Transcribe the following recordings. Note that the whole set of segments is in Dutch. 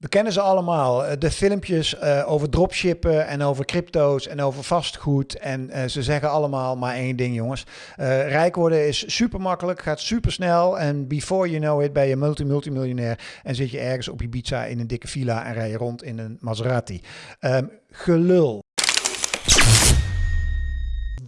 We kennen ze allemaal. Eh, de filmpjes uh, over dropshippen en over crypto's en over vastgoed. En uh, ze zeggen allemaal maar één ding, jongens. rijk worden is super makkelijk, gaat super snel. En before you know it ben je multi-multimiljonair. En zit je ergens op Ibiza in een dikke villa en rij je rond in een Maserati. Um, gelul.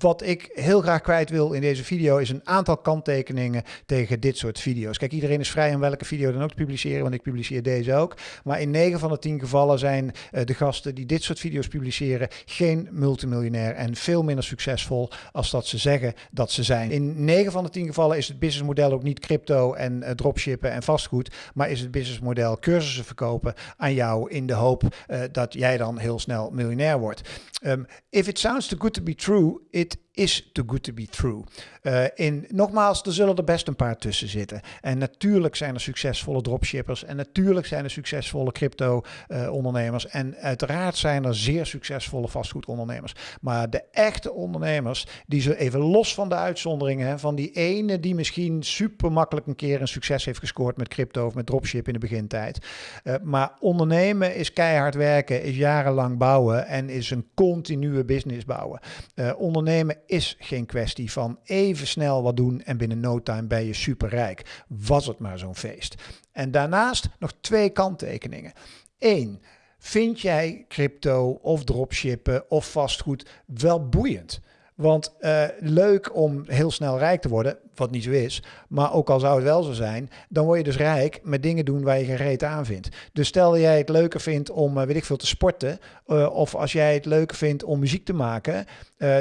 Wat ik heel graag kwijt wil in deze video is een aantal kanttekeningen tegen dit soort video's. Kijk, iedereen is vrij om welke video dan ook te publiceren, want ik publiceer deze ook. Maar in 9 van de 10 gevallen zijn uh, de gasten die dit soort video's publiceren geen multimiljonair en veel minder succesvol als dat ze zeggen dat ze zijn. In 9 van de 10 gevallen is het businessmodel ook niet crypto en uh, dropshippen en vastgoed, maar is het businessmodel cursussen verkopen aan jou in de hoop uh, dat jij dan heel snel miljonair wordt. Um, if it sounds too good to be true, it is too good to be true. Uh, in, nogmaals, er zullen er best een paar tussen zitten. En natuurlijk zijn er succesvolle dropshippers. En natuurlijk zijn er succesvolle crypto-ondernemers. Uh, en uiteraard zijn er zeer succesvolle vastgoedondernemers. Maar de echte ondernemers, die ze even los van de uitzonderingen, van die ene die misschien super makkelijk een keer een succes heeft gescoord met crypto of met dropship in de begintijd. Uh, maar ondernemen is keihard werken, is jarenlang bouwen en is een continue business bouwen. ondernemen is geen kwestie van even snel wat doen en binnen no time ben je superrijk. Was het maar zo'n feest. En daarnaast nog twee kanttekeningen. Eén, vind jij crypto of dropshippen of vastgoed wel boeiend? Want uh, leuk om heel snel rijk te worden, wat niet zo is. Maar ook al zou het wel zo zijn, dan word je dus rijk met dingen doen waar je geen reet aan vindt. Dus stel jij het leuker vindt om, uh, weet ik veel, te sporten. Uh, of als jij het leuker vindt om muziek te maken,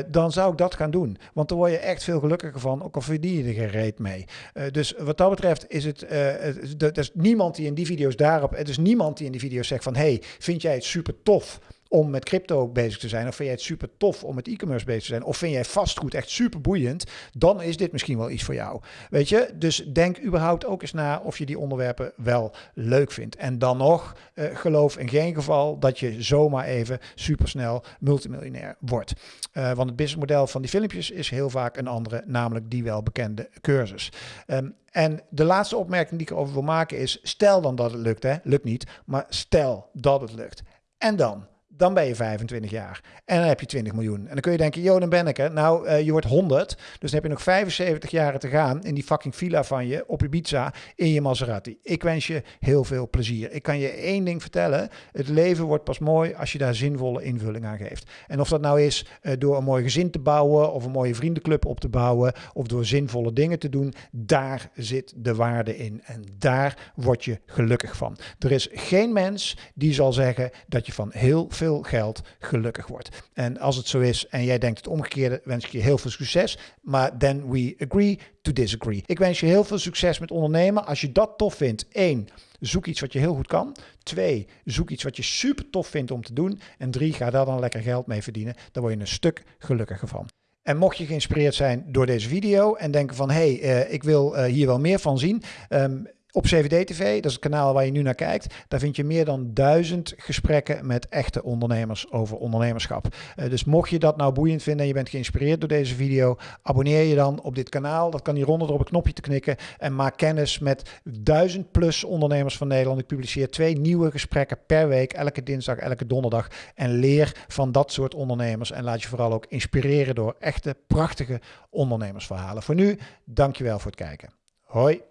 dan zou ik dat gaan doen. Want dan word je echt veel gelukkiger van, ook al verdien je er geen reet mee. dus wat dat betreft is het, er is niemand die in die video's daarop, het is niemand die in die video's zegt van, hey, vind jij het super tof om met crypto bezig te zijn? Of vind jij het super tof om met e-commerce bezig te zijn? Of vind jij vastgoed echt super boeiend? Dan is dit misschien wel iets voor jou. Weet je? Dus denk überhaupt ook eens na of je die onderwerpen wel leuk vindt. En dan nog, uh, geloof in geen geval dat je zomaar even supersnel multimiljonair wordt. Uh, want het businessmodel van die filmpjes is heel vaak een andere, namelijk die welbekende cursus. Um, en de laatste opmerking die ik erover wil maken is: stel dan dat het lukt, hè? lukt niet, maar stel dat het lukt. En dan? Dan ben je 25 jaar. En dan heb je 20 miljoen. En dan kun je denken, joh, dan ben ik er. Nou, uh, je wordt 100. Dus dan heb je nog 75 jaren te gaan in die fucking villa van je op Ibiza in je Maserati. Ik wens je heel veel plezier. Ik kan je één ding vertellen. Het leven wordt pas mooi als je daar zinvolle invulling aan geeft. En of dat nou is uh, door een mooi gezin te bouwen of een mooie vriendenclub op te bouwen of door zinvolle dingen te doen, daar zit de waarde in. En daar word je gelukkig van. Er is geen mens die zal zeggen dat je van heel veel geld gelukkig wordt. En als het zo is en jij denkt het omgekeerde, wens ik je heel veel succes. Maar then we agree to disagree. Ik wens je heel veel succes met ondernemen. Als je dat tof vindt, één, zoek iets wat je heel goed kan. Twee, zoek iets wat je super tof vindt om te doen. En drie, ga daar dan lekker geld mee verdienen. Dan word je een stuk gelukkiger van. En mocht je geïnspireerd zijn door deze video en denken van hé, hey, uh, ik wil uh, hier wel meer van zien. Um, op CVD TV, dat is het kanaal waar je nu naar kijkt, daar vind je meer dan duizend gesprekken met echte ondernemers over ondernemerschap. Uh, dus mocht je dat nou boeiend vinden en je bent geïnspireerd door deze video, abonneer je dan op dit kanaal. Dat kan hieronder op een knopje te knikken en maak kennis met duizend plus ondernemers van Nederland. Ik publiceer twee nieuwe gesprekken per week, elke dinsdag, elke donderdag. En leer van dat soort ondernemers en laat je vooral ook inspireren door echte prachtige ondernemersverhalen. Voor nu, dankjewel voor het kijken. Hoi.